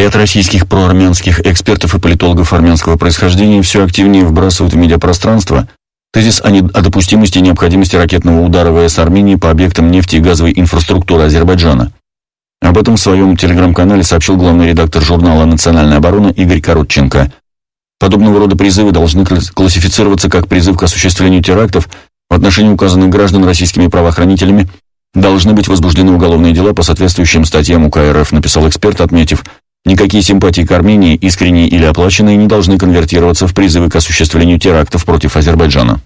Ряд российских проармянских экспертов и политологов армянского происхождения все активнее вбрасывают в медиапространство тезис о, не... о допустимости и необходимости ракетного удара ВС Армении по объектам нефти и газовой инфраструктуры Азербайджана. Об этом в своем телеграм-канале сообщил главный редактор журнала «Национальная оборона» Игорь Коротченко. Подобного рода призывы должны классифицироваться как призыв к осуществлению терактов в отношении указанных граждан российскими правоохранителями, должны быть возбуждены уголовные дела по соответствующим статьям УК РФ, написал эксперт, отметив, никакие симпатии к Армении, искренние или оплаченные, не должны конвертироваться в призывы к осуществлению терактов против Азербайджана.